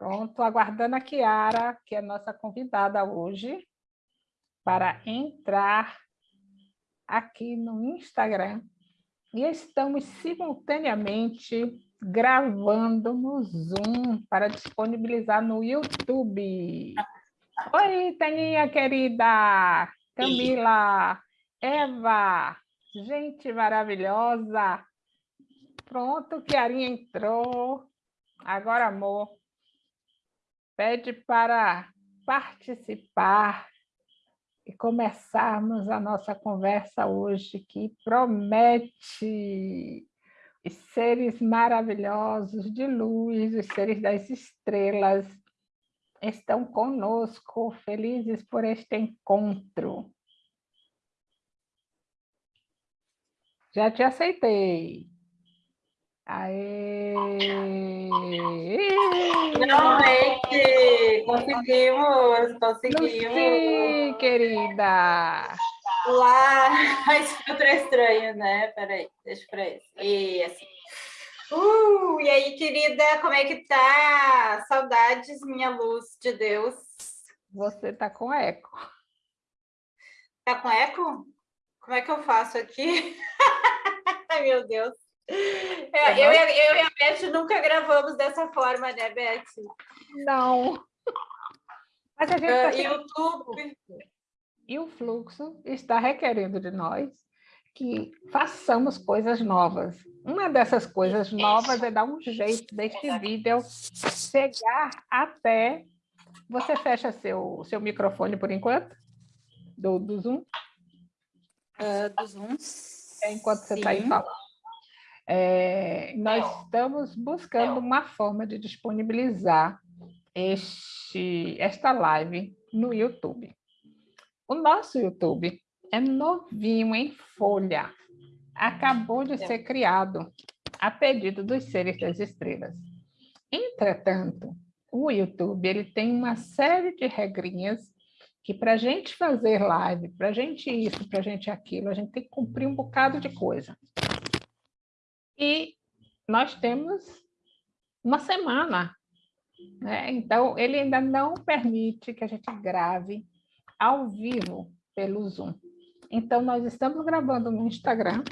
Pronto, aguardando a Kiara, que é nossa convidada hoje, para entrar aqui no Instagram. E estamos simultaneamente gravando no Zoom para disponibilizar no YouTube. Oi, Taninha querida! Camila, Eva, gente maravilhosa! Pronto, Kiarinha entrou. Agora, amor, pede para participar e começarmos a nossa conversa hoje, que promete os seres maravilhosos de luz, os seres das estrelas, estão conosco, felizes por este encontro. Já te aceitei. Aê! Finalmente! Conseguimos! Conseguimos! Lucy, querida! Lá! Mas foi estranho, né? Peraí, deixa pra isso. E assim. Uh, e aí, querida, como é que tá? Saudades, minha luz de Deus. Você tá com eco. Tá com eco? Como é que eu faço aqui? Ai, meu Deus. É, eu, eu, e a Beth nunca gravamos dessa forma, né, Beth? Não. Mas a gente uh, tá YouTube. E o fluxo está requerendo de nós que façamos coisas novas. Uma dessas coisas novas é dar um jeito deste vídeo chegar até... Você fecha seu, seu microfone por enquanto? Do, do Zoom? Uh, do Zoom, é, Enquanto você está aí falando. É, nós estamos buscando uma forma de disponibilizar este, esta live no YouTube. O nosso YouTube é novinho em folha, acabou de ser criado a pedido dos seres das estrelas. Entretanto, o YouTube ele tem uma série de regrinhas que para a gente fazer live, para a gente isso, para a gente aquilo, a gente tem que cumprir um bocado de coisa. E nós temos uma semana. Né? Então, ele ainda não permite que a gente grave ao vivo pelo Zoom. Então, nós estamos gravando no Instagram,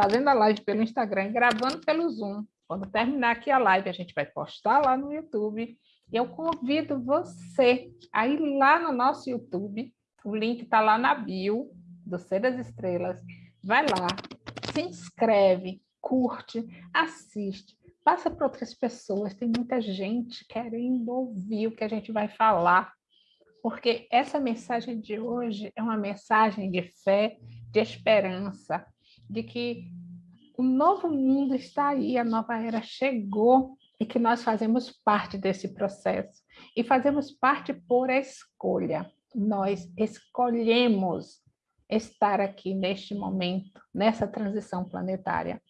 fazendo a live pelo Instagram, gravando pelo Zoom. Quando terminar aqui a live, a gente vai postar lá no YouTube. E eu convido você a ir lá no nosso YouTube. O link está lá na bio do Ser das Estrelas. Vai lá, se inscreve, curte, assiste, passa para outras pessoas. Tem muita gente querendo ouvir o que a gente vai falar, porque essa mensagem de hoje é uma mensagem de fé, de esperança, de que o novo mundo está aí, a nova era chegou e que nós fazemos parte desse processo. E fazemos parte por escolha. Nós escolhemos estar aqui neste momento, nessa transição planetária.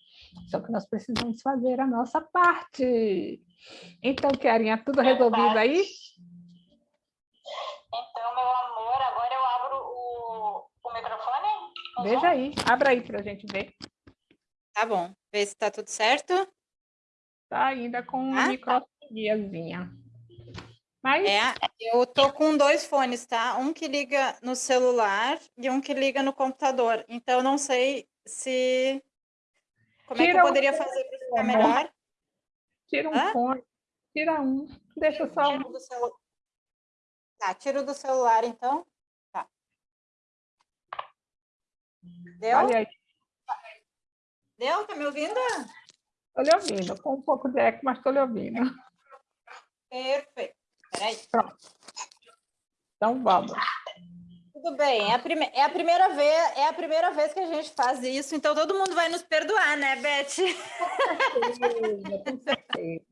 Só que nós precisamos fazer a nossa parte. Então, Kiarinha, tudo resolvido aí? Então, meu amor, agora eu abro o, o microfone. Veja aí, abra aí para a gente ver. Tá bom, vê se está tudo certo. Tá ainda com ah, microfoniazinha. Mas... É, eu tô com dois fones, tá? Um que liga no celular e um que liga no computador. Então, não sei se... Como tira é que eu poderia um fazer para ficar melhor? Tira um Hã? fone, tira um, deixa só um. Do celu... Tá, tiro do celular, então. Tá. Deu? Olha aí. Deu? Tá me ouvindo? Estou lhe ouvindo, com um pouco de eco, mas estou lhe ouvindo. Perfeito. Peraí. Pronto. Então, vamos. Tudo bem, é a, prime é a, primeira vez, é a primeira vez que a gente faz isso, então todo mundo vai nos perdoar, né, Beth? Com certeza, com certeza.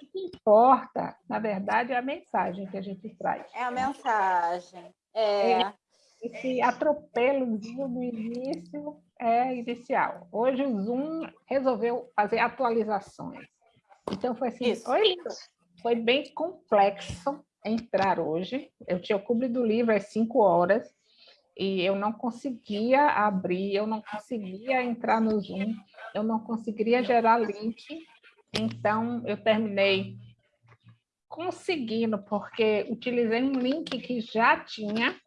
O que importa, na verdade, é a mensagem que a gente traz. É a mensagem. É. é esse atropelozinho no início é inicial. Hoje o Zoom resolveu fazer atualizações. Então foi assim, Isso. Oi, foi bem complexo entrar hoje. Eu tinha o clube do livro às 5 horas e eu não conseguia abrir, eu não conseguia entrar no Zoom, eu não conseguiria gerar link. Então, eu terminei conseguindo, porque utilizei um link que já tinha.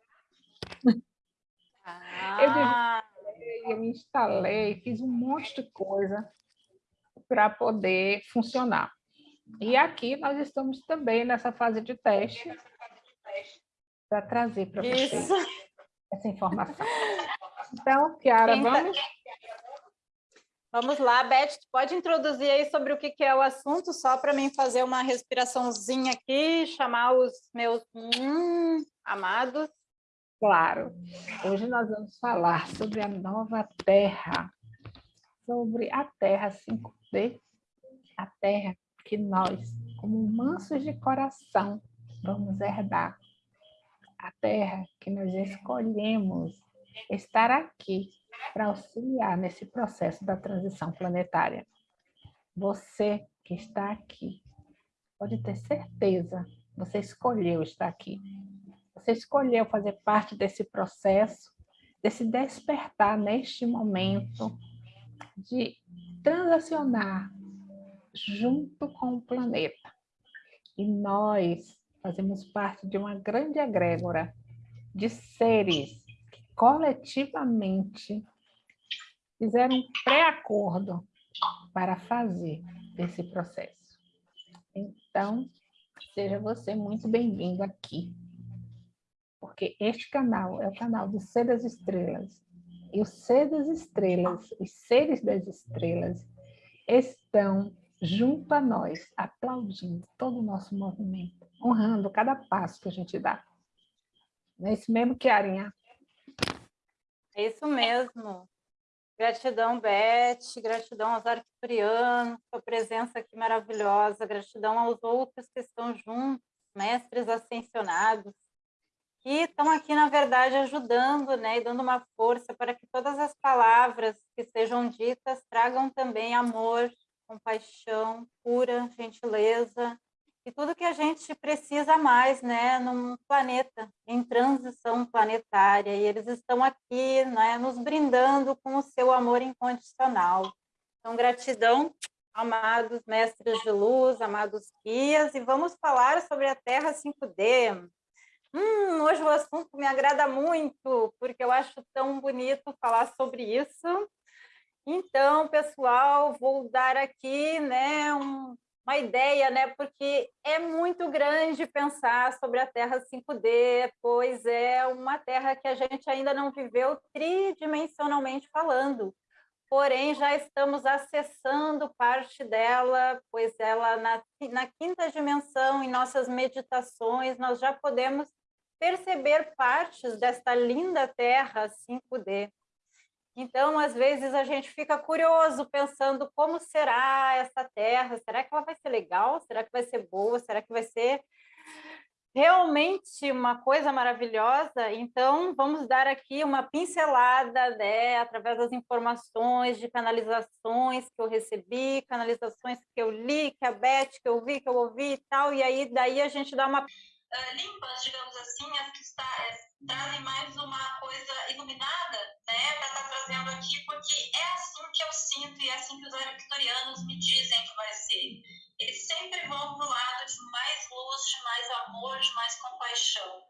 Ah. Eu, eu instalei, fiz um monte de coisa para poder funcionar. E aqui nós estamos também nessa fase de teste para trazer para vocês essa informação. Então, Kiara, vamos... Vamos lá, Beth, pode introduzir aí sobre o que, é o assunto, só para mim fazer uma respiraçãozinha aqui, chamar os meus hum, amados. Claro. Hoje nós vamos falar sobre a nova Terra, sobre a Terra 5D, a Terra que nós, como mansos de coração, vamos herdar. A Terra que nós escolhemos estar aqui para auxiliar nesse processo da transição planetária. Você que está aqui, pode ter certeza, você escolheu estar aqui. Você escolheu fazer parte desse processo, desse despertar neste momento, de transacionar junto com o planeta. E nós fazemos parte de uma grande egrégora de seres que coletivamente fizeram um pré-acordo para fazer esse processo. Então, seja você muito bem-vindo aqui, porque este canal é o canal do Ser das Estrelas. E o Ser das Estrelas, os seres das estrelas, estão junto a nós, aplaudindo todo o nosso movimento, honrando cada passo que a gente dá. Não é isso mesmo, Kiarinha? É isso mesmo. Gratidão, Beth, gratidão aos arcturianos, sua presença aqui maravilhosa, gratidão aos outros que estão juntos, mestres ascensionados, que estão aqui, na verdade, ajudando né, e dando uma força para que todas as palavras que sejam ditas tragam também amor, compaixão, cura, gentileza, e tudo que a gente precisa mais, né, num planeta em transição planetária, e eles estão aqui, né, nos brindando com o seu amor incondicional. Então, gratidão, amados mestres de luz, amados guias, e vamos falar sobre a Terra 5D. Hum, hoje o assunto me agrada muito, porque eu acho tão bonito falar sobre isso. Então, pessoal, vou dar aqui né, um, uma ideia, né? Porque é muito grande pensar sobre a Terra 5D, pois é uma Terra que a gente ainda não viveu tridimensionalmente falando. Porém, já estamos acessando parte dela, pois ela, na, na quinta dimensão, em nossas meditações, nós já podemos perceber partes desta linda Terra 5D. Então, às vezes, a gente fica curioso, pensando como será essa terra, será que ela vai ser legal? Será que vai ser boa? Será que vai ser realmente uma coisa maravilhosa? Então, vamos dar aqui uma pincelada, né, através das informações de canalizações que eu recebi, canalizações que eu li, que a Beth, que eu vi, que eu ouvi e tal, e aí daí a gente dá uma... Uh, limpas, digamos assim, as que está, trazem mais uma coisa iluminada, né, para estar tá trazendo aqui, porque é assim que eu sinto e é assim que os arcturianos me dizem que vai ser. Eles sempre vão para o lado de mais luz, de mais amor, de mais compaixão.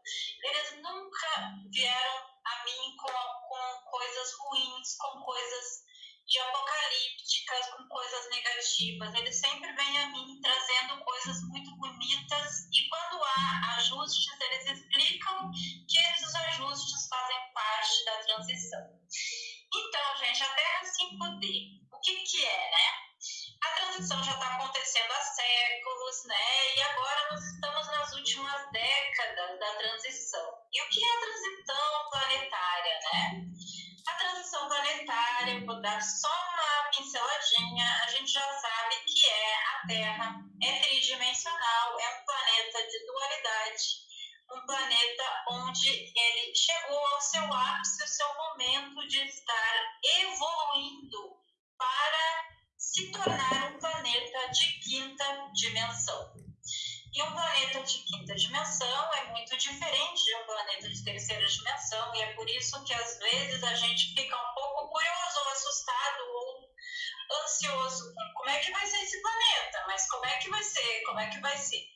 Eles nunca vieram a mim com, com coisas ruins, com coisas de apocalípticas, com coisas negativas. Eles sempre vêm a mim trazendo coisas muito bonitas e quando há ajustes, eles explicam que esses ajustes fazem parte da transição. Então, gente, a Terra 5D, o que, que é, né? A transição já está acontecendo há séculos, né? E agora nós estamos nas últimas décadas da transição. Dar só uma pinceladinha, a gente já sabe que é a Terra, é tridimensional, é um planeta de dualidade, um planeta onde ele chegou ao seu ápice, ao seu momento de estar evoluindo para se tornar um planeta de quinta dimensão. E um planeta de quinta dimensão é muito diferente de um planeta de terceira dimensão, e é por isso que às vezes a gente fica um pouco curioso ou assustado ou ansioso. Como é que vai ser esse planeta? Mas como é que vai ser? Como é que vai ser?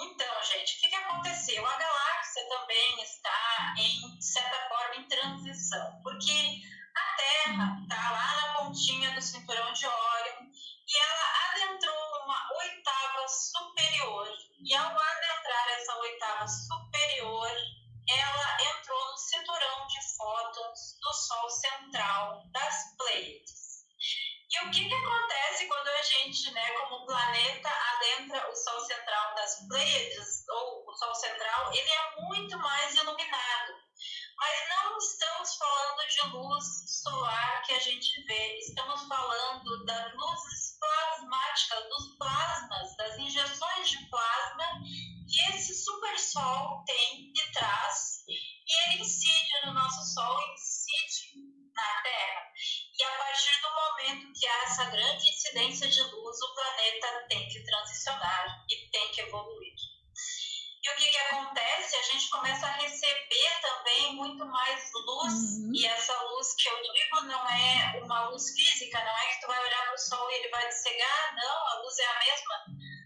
Então, gente, o que, que aconteceu? A galáxia também está, em de certa forma, em transição, porque a Terra está lá na pontinha do cinturão de Órion e ela adentrou numa oitava superior. E ao adentrar essa oitava superior, uma luz física, não é que tu vai olhar para o sol e ele vai te cegar, não, a luz é a mesma,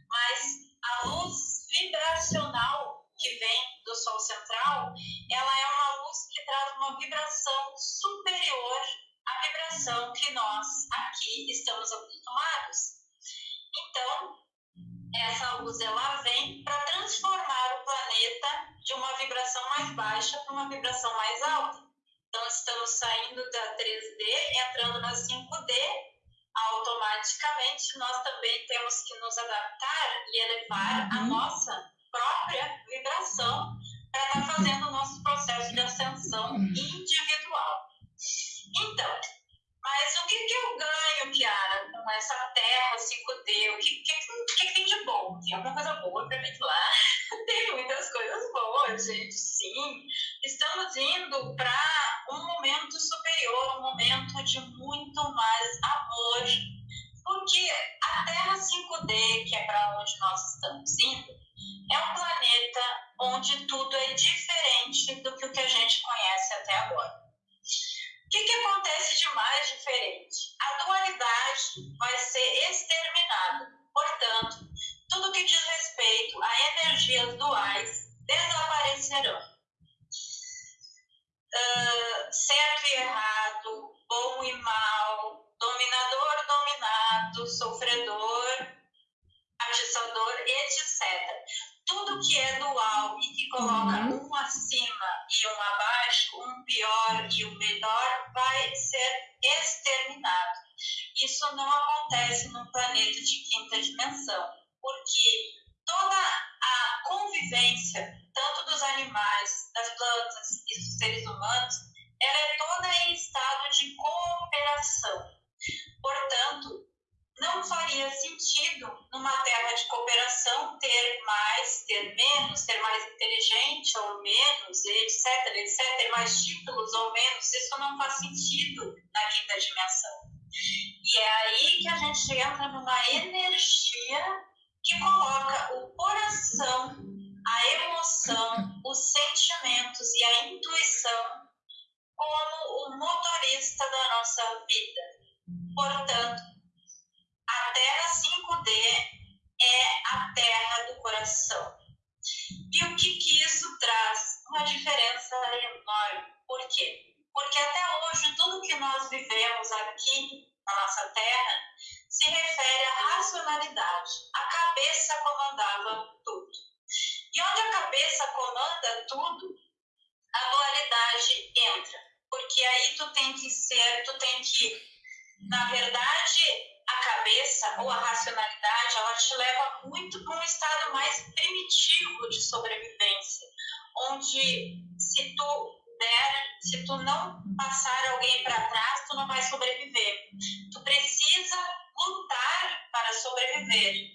mas a luz vibracional que vem do Sol central, ela é uma luz que traz uma vibração superior à vibração que nós aqui estamos acostumados. Então, essa luz ela vem para transformar o planeta de uma vibração mais baixa para uma vibração mais alta. Então, estamos saindo da 3D, entrando na 5D, automaticamente nós também temos que nos adaptar e elevar a uhum. nossa própria vibração para estar tá fazendo o nosso processo de ascensão individual. Então, mas o que, que eu ganho, Kiara, com essa terra 5D? O que, que, que, tem de bom? Tem alguma coisa boa para mim lá? tem muitas coisas boas, gente, sim. Estamos indo para de muito mais amor. Porque a Terra 5D, que é para onde nós estamos indo, é um planeta onde tudo é diferente do que o que a gente conhece até agora. O que, que acontece de mais diferente? Convivência, tanto dos animais, das plantas e dos seres humanos, ela é toda em estado de cooperação. Portanto, não faria sentido numa terra de cooperação ter mais, ter menos, ter mais inteligente ou menos, etc, etc, ter mais títulos ou menos, isso não faz sentido na quinta dimensão. E é aí que a gente entra numa energia que coloca o coração, a emoção, os sentimentos e a intuição como o motorista da nossa vida. Portanto, a Terra 5D é a terra do coração. E o que, que isso traz? Uma diferença enorme. Por quê? Porque até hoje tudo que nós vivemos aqui na nossa terra se refere à racionalidade. A cabeça comandava tudo. E onde a cabeça comanda tudo, a dualidade entra. Porque aí tu tem que ser, tu tem que, na verdade, a cabeça ou a racionalidade, ela te leva muito para um estado mais primitivo de sobrevivência, onde se tu der, se tu não passar alguém para trás, tu não vai sobreviver. Tu precisa lutar para sobreviver.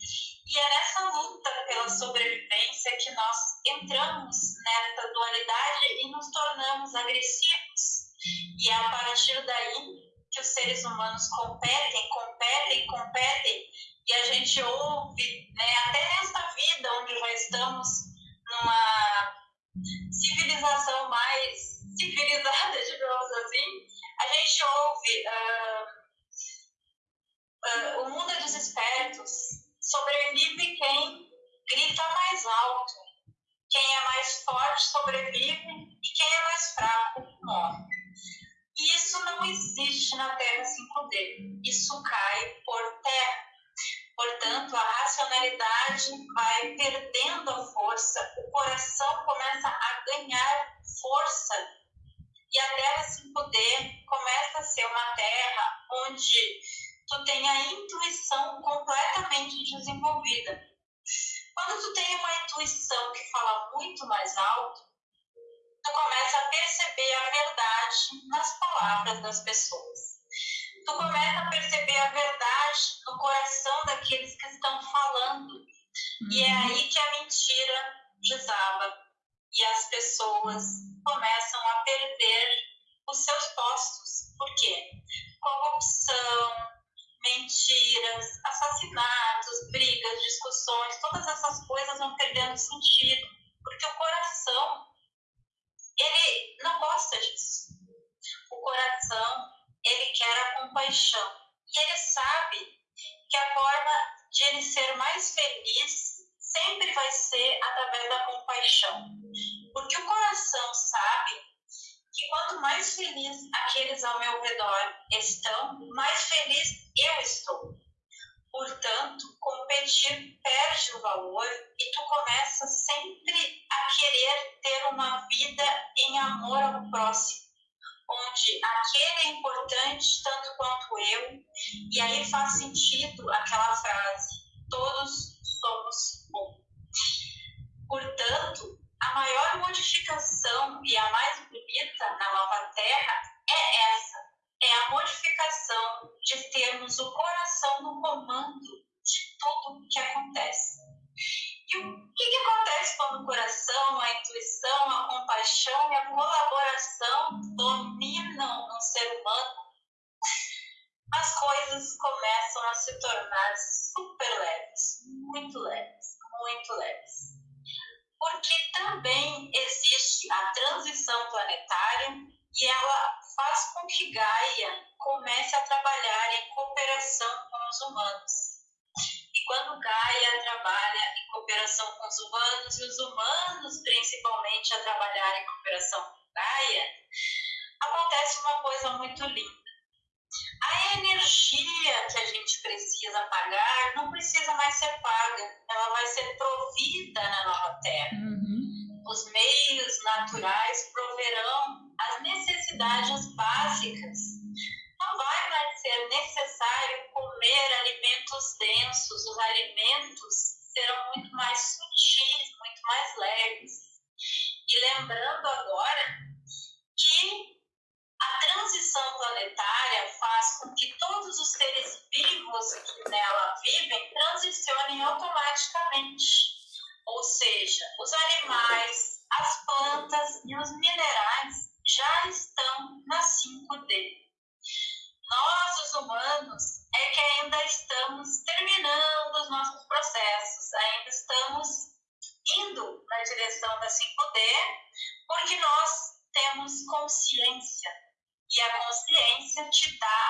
E é nessa luta pela sobrevivência que nós entramos nessa dualidade e nos tornamos agressivos. E é a partir daí que os seres humanos competem, competem, competem, e a gente ouve, né, até nesta vida onde já estamos numa civilização mais civilizada, digamos assim, a gente ouve uh, uh, o mundo é dos espertos, sobrevive quem grita mais alto forte sobrevive e quem é mais fraco morre. E isso não existe na Terra 5D. Isso cai por terra. Portanto, a racionalidade vai perdendo a força, o coração começa a ganhar força. E a Terra 5D começa a ser uma terra onde tu tem a intuição completamente desenvolvida. Quando tu tem uma intuição que fala muito mais alto, tu começa a perceber a verdade nas palavras das pessoas tu começa a perceber a verdade no coração daqueles que estão falando. Uhum. E é aí que a mentira desaba e as pessoas começam a perder os seus postos. Por quê? Todas essas coisas vão perdendo sentido, porque o coração ele não gosta disso. O coração ele quer a compaixão. E ele sabe que a forma de ele ser mais feliz sempre vai ser através da compaixão. Porque o coração sabe que quanto mais feliz aqueles ao meu redor estão, mais feliz eu estou. Portanto, competir perde o valor e tu começa sempre a querer ter uma vida em amor ao próximo onde aquele é importante tanto quanto eu, e aí faz sentido aquela frase: todos somos um. Portanto, a maior modificação e a mais bonita na nova Terra é essa: é a modificação de termos o coração no comando tudo que acontece. E o que, que acontece quando o coração, a intuição, a compaixão e a colaboração dominam um ser humano? As coisas começam a se tornar super leves, muito leves, muito leves. Porque também existe a transição planetária e ela faz com que Gaia comece a trabalhar em cooperação com os humanos quando Gaia trabalha em cooperação com os humanos, e os humanos principalmente a trabalhar em cooperação com Gaia, acontece uma coisa muito linda. A energia que a gente precisa pagar não precisa mais ser paga, ela vai ser provida na nova Terra. Uhum. Os meios naturais proverão as necessidades básicas não vai mais ser necessário comer alimentos densos, os alimentos serão muito mais sutis, muito mais leves. E lembrando agora que a transição planetária faz com que todos os seres vivos que nela vivem transicionem automaticamente. Ou seja, os animais, as plantas e os minerais já estão na 5D. Nós, os humanos, é que ainda estamos terminando os nossos processos, ainda estamos indo na direção da 5D, porque nós temos consciência. E a consciência te dá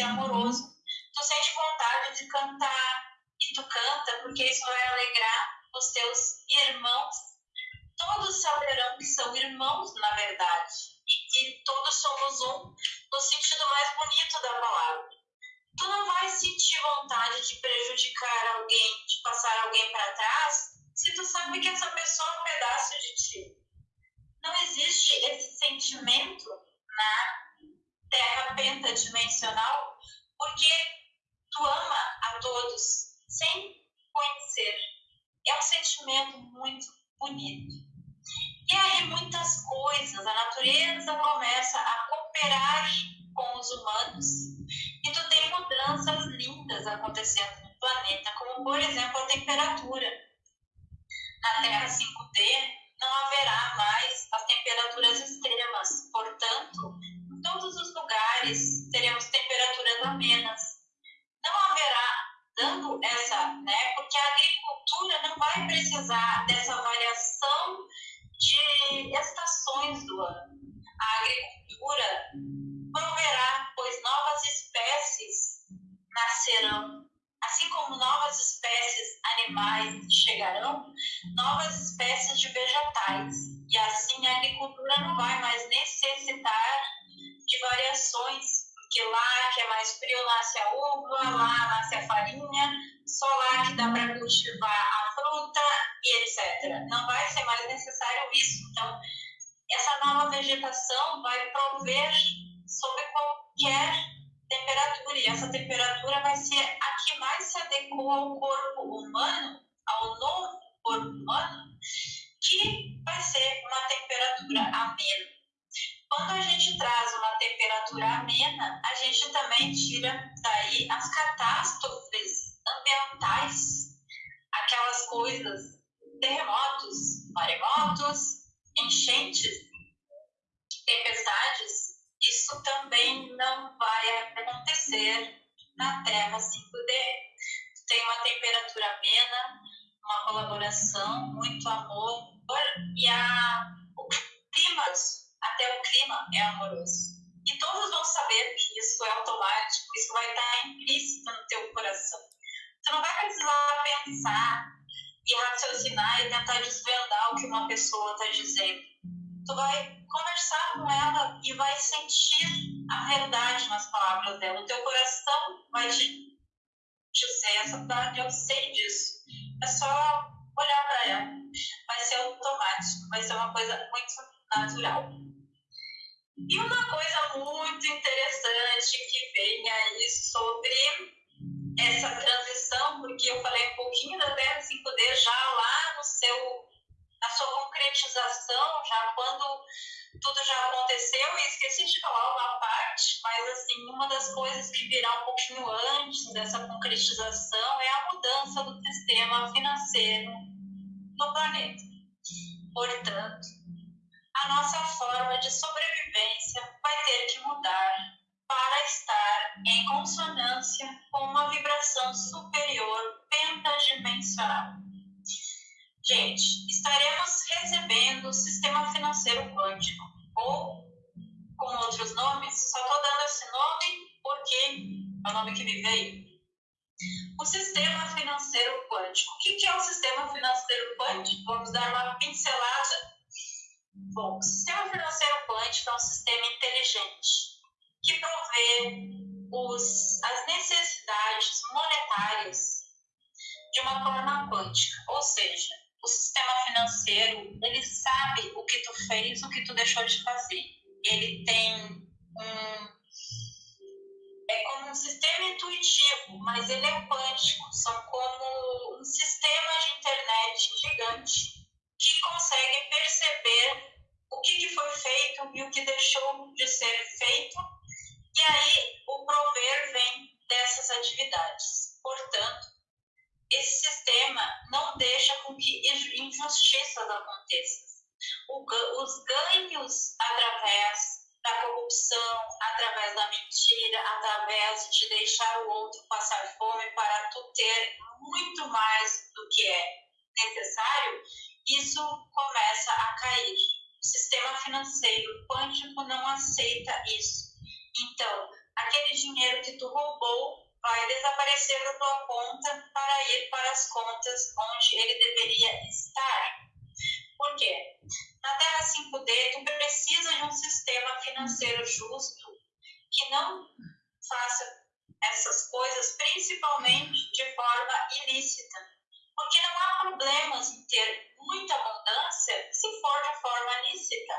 ser amoroso, tu sente vontade de cantar, e tu canta porque isso vai alegrar os teus irmãos. Todos saberão que são irmãos, na verdade, e que todos somos um no sentido mais bonito da palavra. Tu não vai sentir vontade de prejudicar alguém, de passar alguém para trás, se tu sabe que essa pessoa é um pedaço de ti. não existe esse sentimento na terra pentadimensional, porque tu ama a todos sem conhecer. É um sentimento muito bonito. E aí muitas coisas, a natureza começa a cooperar com os humanos e tu tem mudanças lindas acontecendo no planeta, como por exemplo a temperatura. Na Terra 5D cultivar a fruta e etc. Não vai ser mais necessário isso. Então, essa nova vegetação vai prover sob qualquer temperatura, e essa temperatura vai ser a que mais se adequa ao corpo humano, ao novo corpo humano, que vai ser uma temperatura amena. Quando a gente traz uma temperatura amena, a gente também tira daí as catástrofes ambientais, aquelas coisas, terremotos, maremotos, enchentes, tempestades. Isso também não vai acontecer na Terra 5D. Tem uma temperatura amena, uma colaboração, muito amor e a, o clima até o clima é amoroso. E todos vão saber que isso é automático, isso vai estar implícito no teu coração. Tu não vai precisar pensar e raciocinar e tentar desvendar o que uma pessoa está dizendo. Tu vai conversar com ela e vai sentir a verdade nas palavras dela. O teu coração vai te dizer essa verdade, eu sei disso. É só olhar para ela. Vai ser automático, vai ser uma coisa muito natural. E uma coisa muito interessante que vem aí sobre essa transição, porque eu falei um pouquinho da Terra 5D já lá no seu, na sua concretização, já quando tudo já aconteceu, e esqueci de falar uma parte, mas assim, uma das coisas que virá um pouquinho antes dessa concretização é a mudança do sistema financeiro no planeta. Portanto, a nossa forma de sobrevivência vai ter que mudar para estar em consonância com uma vibração superior pentadimensional. Gente, estaremos recebendo o sistema financeiro quântico, ou com outros nomes, só estou dando esse nome porque é o nome que me veio. O sistema financeiro quântico. O que é o sistema financeiro quântico? Vamos dar uma pincelada Bom, o sistema financeiro quântico é um sistema inteligente que provê os, as necessidades monetárias de uma forma quântica, ou seja, o sistema financeiro ele sabe o que tu fez, o que tu deixou de fazer. Ele tem um é como um sistema intuitivo, mas ele é quântico. São como um sistema de internet gigante que consegue perceber o que, que foi feito e o que deixou de ser feito, e aí o prover vem dessas atividades. Portanto, esse sistema não deixa com que injustiças aconteçam. os ganhos através da corrupção, através da mentira, através de deixar o outro passar fome para tu ter muito mais do que é necessário, isso começa a cair. O sistema financeiro quântico não aceita isso. Então, aquele dinheiro que tu roubou vai desaparecer da tua conta para ir para as contas onde ele deveria estar. Por quê? Na Terra 5D, tu precisa de um sistema financeiro justo que não faça essas coisas principalmente de forma ilícita porque não há problemas em ter muita abundância se for de forma lícita.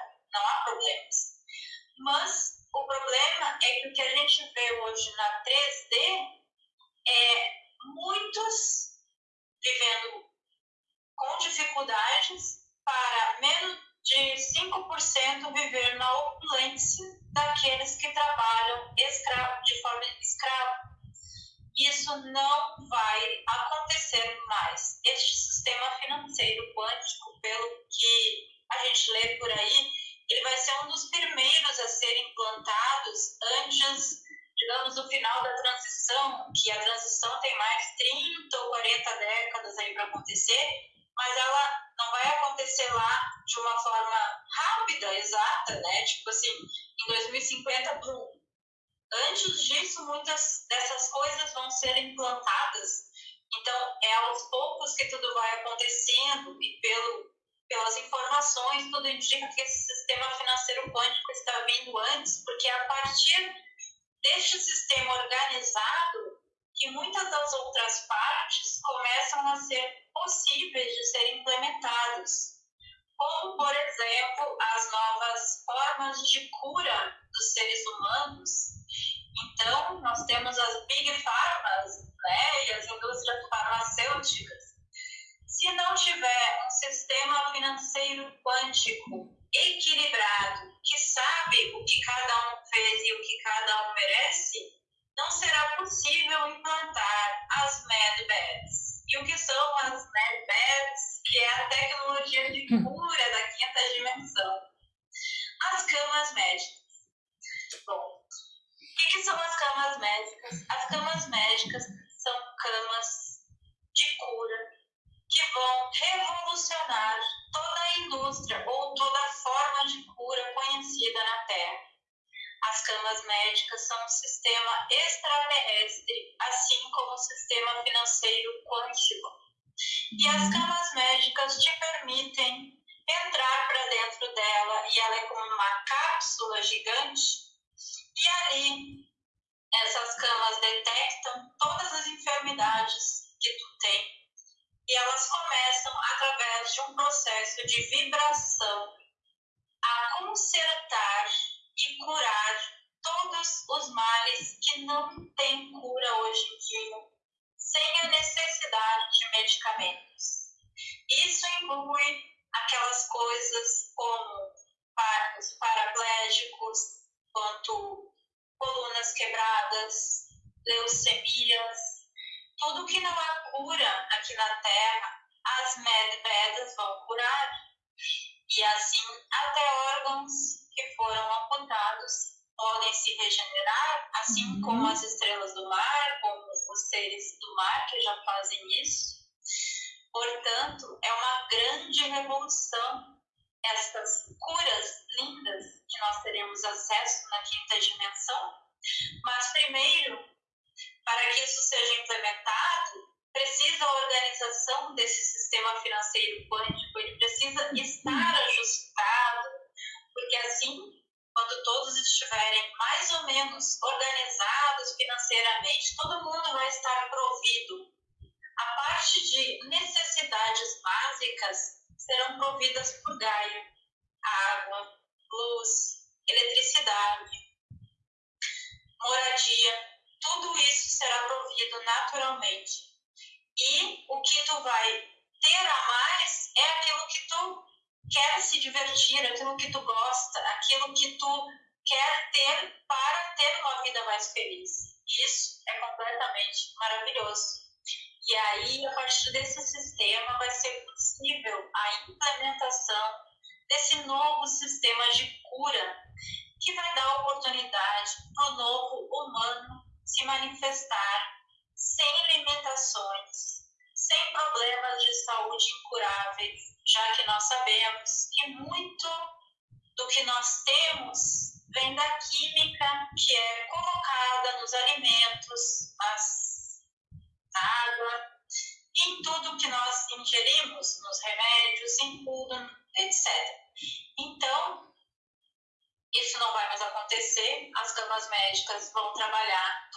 O problema é que o que a gente vê hoje na 3D é muitos vivendo com dificuldades para menos de 5% viver na opulência daqueles que trabalham escravo, de forma escrava. Isso não vai acontecer mais. Este sistema financeiro quântico, pelo que a gente lê por aí, ele vai ser um dos primeiros a ser implantados antes, digamos, do final da transição, que a transição tem mais 30 ou 40 décadas aí para acontecer, mas ela não vai acontecer lá de uma forma rápida, exata, né? Tipo assim, em 2050, brum. Antes disso, muitas dessas coisas vão ser implantadas. Então, é aos poucos que tudo vai acontecendo e pelo pelas informações, tudo indica que esse sistema financeiro quântico está vindo antes, porque é a partir deste sistema organizado que muitas das outras partes começam a ser possíveis de serem implementadas, como, por exemplo, as novas formas de cura dos seres humanos. Então, nós temos as big pharmas né, e as indústrias farmacêuticas se não tiver um sistema financeiro quântico equilibrado, que sabe o que cada um fez e o que cada um merece, não será possível implantar as MedBeds. E o que são as MedBeds? Que é a tecnologia de hum. cura da quinta dimensão. As camas médicas. Bom, o que, que são as camas médicas? As camas médicas são camas vão revolucionar toda a indústria ou toda a forma de cura conhecida na Terra. As camas médicas são um sistema extraterrestre, assim como o sistema financeiro quântico. E as camas médicas te permitem entrar para dentro dela e ela é como uma cápsula gigante. E ali, essas camas detectam todas as enfermidades que tu tem e elas começam, através de um processo de vibração, a consertar e curar todos os males que não têm cura hoje em dia, sem a necessidade de medicamentos. Isso inclui aquelas coisas como os paraplégicos, quanto colunas quebradas, leucemias, tudo que não há cura aqui na Terra, as medvedas vão curar. E assim, até órgãos que foram amputados podem se regenerar, assim uhum. como as estrelas do mar, como os seres do mar que já fazem isso. Portanto, é uma grande revolução estas curas lindas que nós teremos acesso na quinta dimensão. Mas primeiro, para que isso seja implementado, precisa a organização desse sistema financeiro quântico, ele precisa estar ajustado, porque assim, quando todos estiverem mais ou menos organizados financeiramente, todo mundo vai estar provido. A parte de necessidades básicas serão providas por Gaia: água, luz, eletricidade, moradia, tudo isso será provido naturalmente. E o que tu vai ter a mais é aquilo que tu quer se divertir, aquilo que tu gosta, aquilo que tu quer ter para ter uma vida mais feliz. Isso é completamente maravilhoso. E aí, a partir desse sistema, vai ser possível a implementação desse novo sistema de cura, que vai dar oportunidade para o novo humano se manifestar sem limitações, sem problemas de saúde incuráveis, já que nós sabemos que muito do que nós temos vem da química que é colocada nos alimentos, nas, na água, em tudo que nós ingerimos, nos remédios, em tudo, etc. Então, isso não vai mais acontecer, as camas médicas vão trabalhar